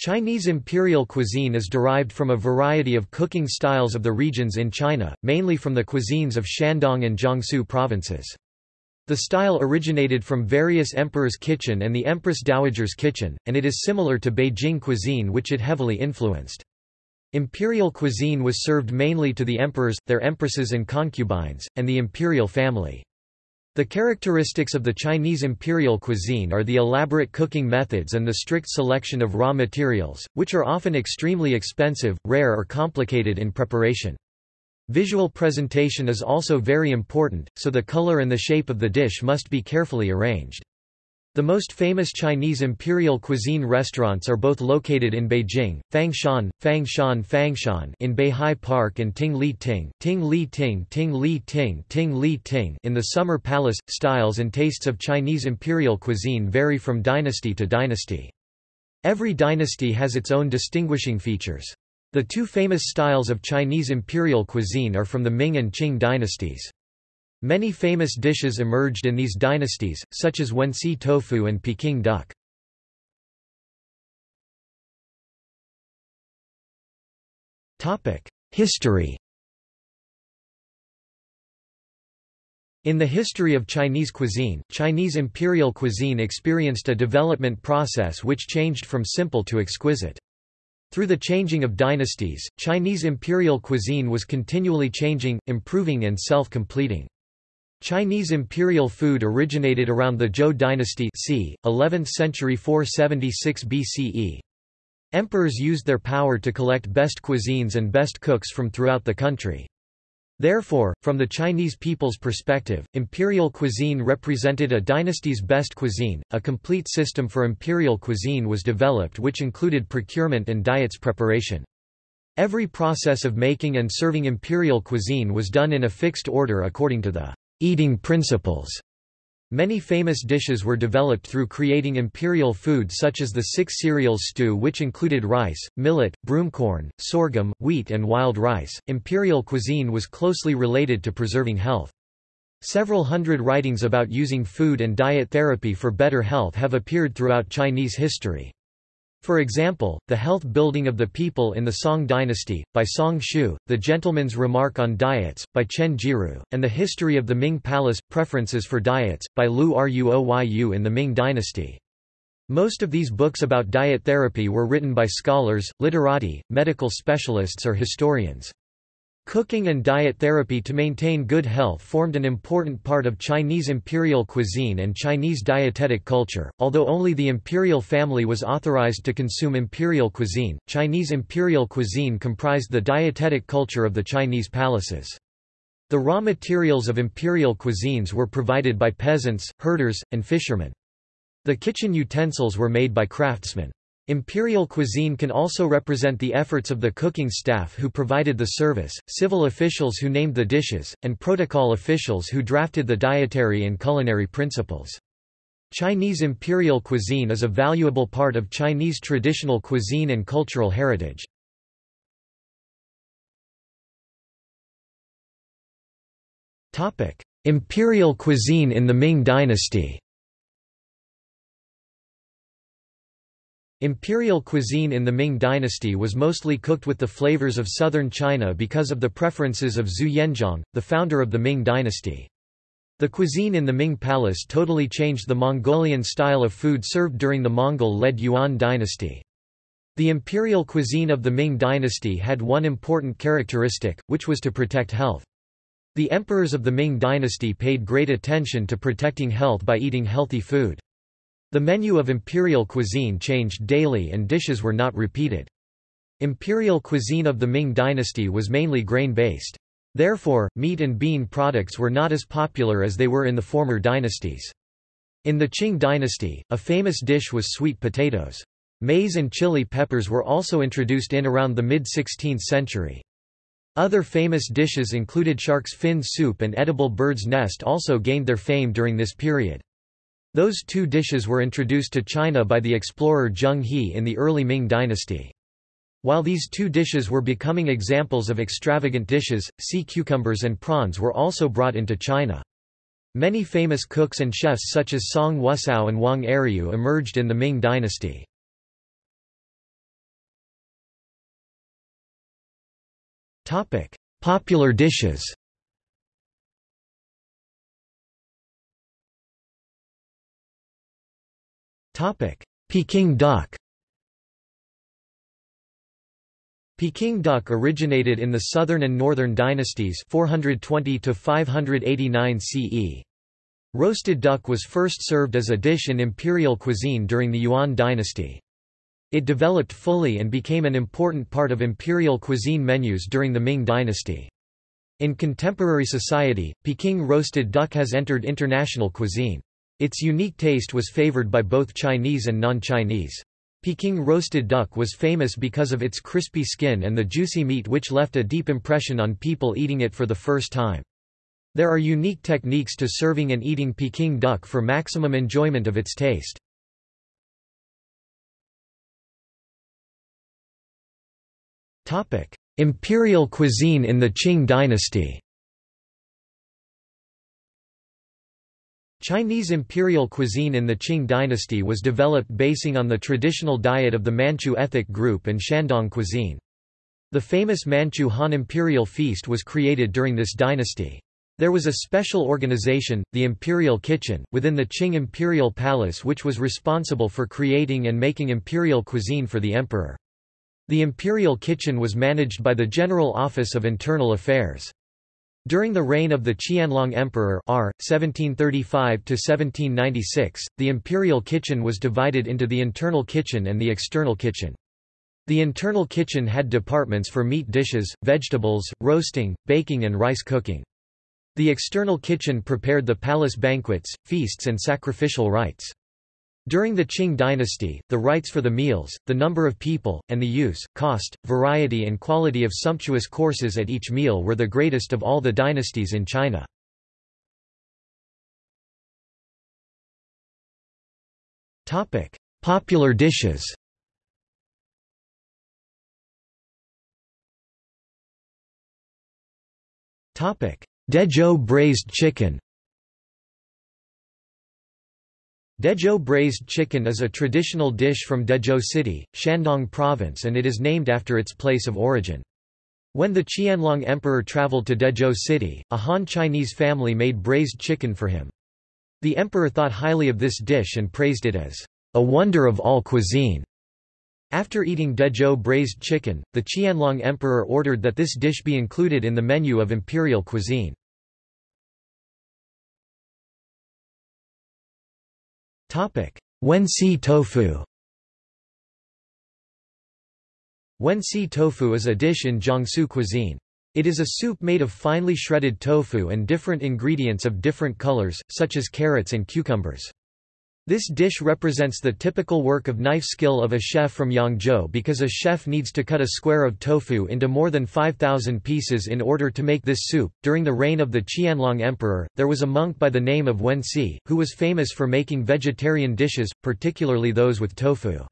Chinese imperial cuisine is derived from a variety of cooking styles of the regions in China, mainly from the cuisines of Shandong and Jiangsu provinces. The style originated from various emperor's kitchen and the empress dowager's kitchen, and it is similar to Beijing cuisine which it heavily influenced. Imperial cuisine was served mainly to the emperors, their empresses and concubines, and the imperial family. The characteristics of the Chinese imperial cuisine are the elaborate cooking methods and the strict selection of raw materials, which are often extremely expensive, rare or complicated in preparation. Visual presentation is also very important, so the color and the shape of the dish must be carefully arranged. The most famous Chinese imperial cuisine restaurants are both located in Beijing, Fangshan, Fangshan Fangshan in Beihai Park and Ting Li Ting, Ting Li Ting Ting Li Ting Ting Li Ting in the Summer Palace. Styles and tastes of Chinese imperial cuisine vary from dynasty to dynasty. Every dynasty has its own distinguishing features. The two famous styles of Chinese imperial cuisine are from the Ming and Qing dynasties. Many famous dishes emerged in these dynasties, such as Wensi tofu and Peking duck. History In the history of Chinese cuisine, Chinese imperial cuisine experienced a development process which changed from simple to exquisite. Through the changing of dynasties, Chinese imperial cuisine was continually changing, improving and self-completing. Chinese imperial food originated around the Zhou dynasty c. 11th century 476 BCE. Emperors used their power to collect best cuisines and best cooks from throughout the country. Therefore, from the Chinese people's perspective, imperial cuisine represented a dynasty's best cuisine. A complete system for imperial cuisine was developed which included procurement and diets preparation. Every process of making and serving imperial cuisine was done in a fixed order according to the eating principles. Many famous dishes were developed through creating imperial food such as the six cereals stew which included rice, millet, broomcorn, sorghum, wheat and wild rice. Imperial cuisine was closely related to preserving health. Several hundred writings about using food and diet therapy for better health have appeared throughout Chinese history. For example, The Health Building of the People in the Song Dynasty, by Song Shu, The Gentleman's Remark on Diets, by Chen Jiru, and The History of the Ming Palace, Preferences for Diets, by Lu Ruoyu in the Ming Dynasty. Most of these books about diet therapy were written by scholars, literati, medical specialists or historians. Cooking and diet therapy to maintain good health formed an important part of Chinese imperial cuisine and Chinese dietetic culture, although only the imperial family was authorized to consume imperial cuisine. Chinese imperial cuisine comprised the dietetic culture of the Chinese palaces. The raw materials of imperial cuisines were provided by peasants, herders, and fishermen. The kitchen utensils were made by craftsmen. Imperial cuisine can also represent the efforts of the cooking staff who provided the service, civil officials who named the dishes, and protocol officials who drafted the dietary and culinary principles. Chinese imperial cuisine is a valuable part of Chinese traditional cuisine and cultural heritage. Imperial cuisine in the Ming dynasty Imperial cuisine in the Ming dynasty was mostly cooked with the flavors of southern China because of the preferences of Zhu Yuanzhang, the founder of the Ming dynasty. The cuisine in the Ming palace totally changed the Mongolian style of food served during the Mongol-led Yuan dynasty. The imperial cuisine of the Ming dynasty had one important characteristic, which was to protect health. The emperors of the Ming dynasty paid great attention to protecting health by eating healthy food. The menu of imperial cuisine changed daily and dishes were not repeated. Imperial cuisine of the Ming dynasty was mainly grain-based. Therefore, meat and bean products were not as popular as they were in the former dynasties. In the Qing dynasty, a famous dish was sweet potatoes. Maize and chili peppers were also introduced in around the mid-16th century. Other famous dishes included shark's fin soup and edible bird's nest also gained their fame during this period. Those two dishes were introduced to China by the explorer Zheng He in the early Ming dynasty. While these two dishes were becoming examples of extravagant dishes, sea cucumbers and prawns were also brought into China. Many famous cooks and chefs such as Song Wusao and Wang Eryu emerged in the Ming dynasty. Popular dishes Peking duck Peking duck originated in the southern and northern dynasties 420 to 589 CE. Roasted duck was first served as a dish in imperial cuisine during the Yuan dynasty. It developed fully and became an important part of imperial cuisine menus during the Ming dynasty. In contemporary society, Peking roasted duck has entered international cuisine. Its unique taste was favored by both Chinese and non-Chinese. Peking roasted duck was famous because of its crispy skin and the juicy meat which left a deep impression on people eating it for the first time. There are unique techniques to serving and eating Peking duck for maximum enjoyment of its taste. Imperial cuisine in the Qing dynasty Chinese imperial cuisine in the Qing dynasty was developed basing on the traditional diet of the Manchu ethnic group and Shandong cuisine. The famous Manchu Han imperial feast was created during this dynasty. There was a special organization, the Imperial Kitchen, within the Qing Imperial Palace which was responsible for creating and making imperial cuisine for the emperor. The Imperial Kitchen was managed by the General Office of Internal Affairs. During the reign of the Qianlong Emperor R. 1735–1796, the Imperial Kitchen was divided into the internal kitchen and the external kitchen. The internal kitchen had departments for meat dishes, vegetables, roasting, baking and rice cooking. The external kitchen prepared the palace banquets, feasts and sacrificial rites. During the Qing dynasty, the rights for the meals, the number of people, and the use, cost, variety and quality of sumptuous courses at each meal were the greatest of all the dynasties in China. Popular dishes Dezhou braised chicken Dezhou braised chicken is a traditional dish from Dezhou City, Shandong Province and it is named after its place of origin. When the Qianlong Emperor traveled to Dezhou City, a Han Chinese family made braised chicken for him. The emperor thought highly of this dish and praised it as a wonder of all cuisine. After eating Dezhou braised chicken, the Qianlong Emperor ordered that this dish be included in the menu of imperial cuisine. Wensi tofu Wensi tofu is a dish in Jiangsu cuisine. It is a soup made of finely shredded tofu and different ingredients of different colors, such as carrots and cucumbers. This dish represents the typical work of knife skill of a chef from Yangzhou because a chef needs to cut a square of tofu into more than 5,000 pieces in order to make this soup. During the reign of the Qianlong Emperor, there was a monk by the name of Wen Si, who was famous for making vegetarian dishes, particularly those with tofu.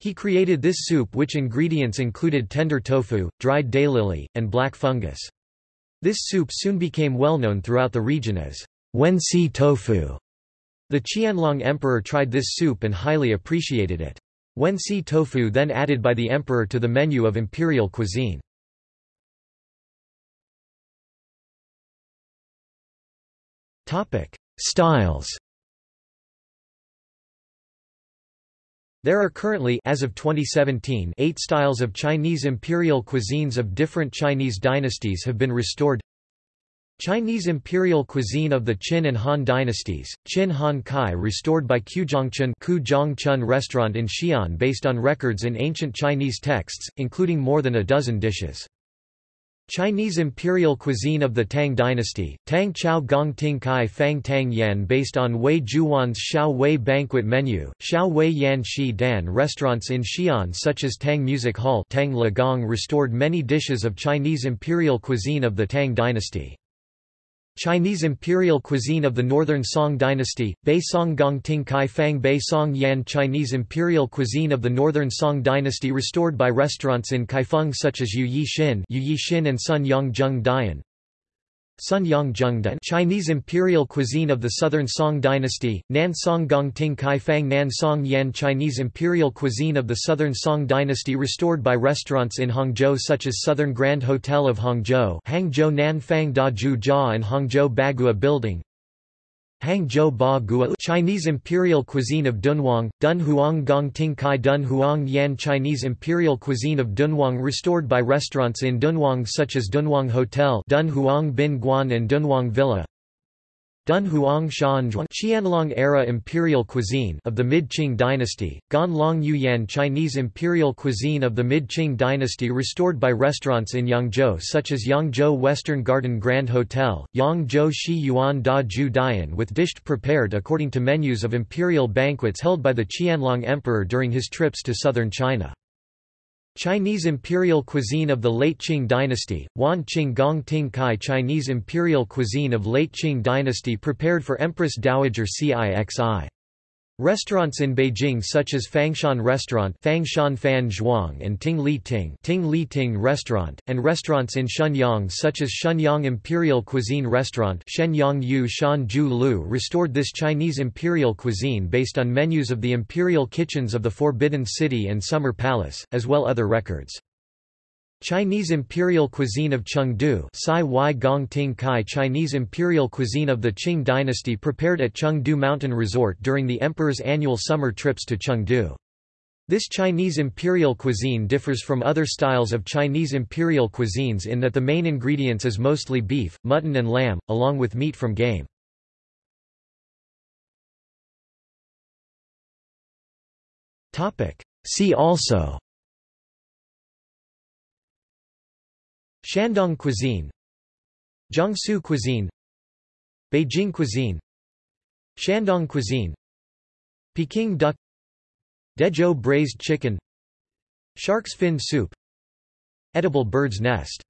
He created this soup which ingredients included tender tofu, dried daylily, and black fungus. This soup soon became well known throughout the region as Wen Si tofu. The Qianlong emperor tried this soup and highly appreciated it. Wensi tofu then added by the emperor to the menu of imperial cuisine. Styles There are currently as of 2017 eight styles of Chinese imperial cuisines of different Chinese dynasties have been restored Chinese imperial cuisine of the Qin and Han dynasties, Qin Han Kai restored by Quzhongchun Chun restaurant in Xi'an based on records in ancient Chinese texts, including more than a dozen dishes. Chinese imperial cuisine of the Tang dynasty, Tang Chao Gong Ting Kai Fang Tang Yan based on Wei Juyuan's Xiao Wei banquet menu, Xiao Wei Yan Shi Dan restaurants in Xi'an such as Tang Music Hall Tang Le Gong restored many dishes of Chinese imperial cuisine of the Tang dynasty. Chinese imperial cuisine of the Northern Song dynasty, Bei Song Gong Ting Kai Fang Bei Song Yan Chinese imperial cuisine of the Northern Song dynasty restored by restaurants in Kaifeng such as Yu Yi Xin, Yu Yi and Sun Yang Zheng Dian Sun Yang Zhengdan Chinese imperial cuisine of the Southern Song dynasty, Nan Song Gong Ting Kai Fang Nan Song Yan Chinese imperial cuisine of the Southern Song dynasty restored by restaurants in Hangzhou such as Southern Grand Hotel of Hangzhou Hangzhou Nan Fang Da Ju Jia and Hangzhou Bagua Building Hangzhou Ba Gua Chinese Imperial Cuisine of Dunhuang, Dunhuang Gong Ting Kai Dun Huang Yan Chinese Imperial Cuisine of Dunhuang restored by restaurants in Dunhuang such as Dunhuang Hotel Dunhuang Bin Guan and Dunhuang Villa Dun Huang Shanzhuang Qianlong era imperial cuisine of the Mid-Qing dynasty, Ganlong Yuyan Chinese imperial cuisine of the Mid-Qing dynasty restored by restaurants in Yangzhou such as Yangzhou Western Garden Grand Hotel, Yangzhou Shi Yuan Da Ju Dian with dished prepared according to menus of imperial banquets held by the Qianlong emperor during his trips to southern China. Chinese imperial cuisine of the late Qing dynasty, Wan Qing Gong Ting Kai Chinese imperial cuisine of late Qing dynasty prepared for Empress Dowager Cixi. Restaurants in Beijing such as Fangshan Restaurant Fangshan Fan Zhuang and Ting Li Ting, Ting Li Ting Restaurant, and restaurants in Shenyang such as Shenyang Imperial Cuisine Restaurant Shenyang Yu Shan Ju Lu restored this Chinese imperial cuisine based on menus of the imperial kitchens of the Forbidden City and Summer Palace, as well as other records. Chinese Imperial Cuisine of Chengde Chinese Imperial Cuisine of the Qing dynasty prepared at Chengde Mountain Resort during the emperor's annual summer trips to Chengde. This Chinese imperial cuisine differs from other styles of Chinese imperial cuisines in that the main ingredients is mostly beef, mutton and lamb, along with meat from game. See also Shandong cuisine Jiangsu cuisine Beijing cuisine Shandong cuisine Peking duck Dezhou braised chicken Shark's fin soup Edible bird's nest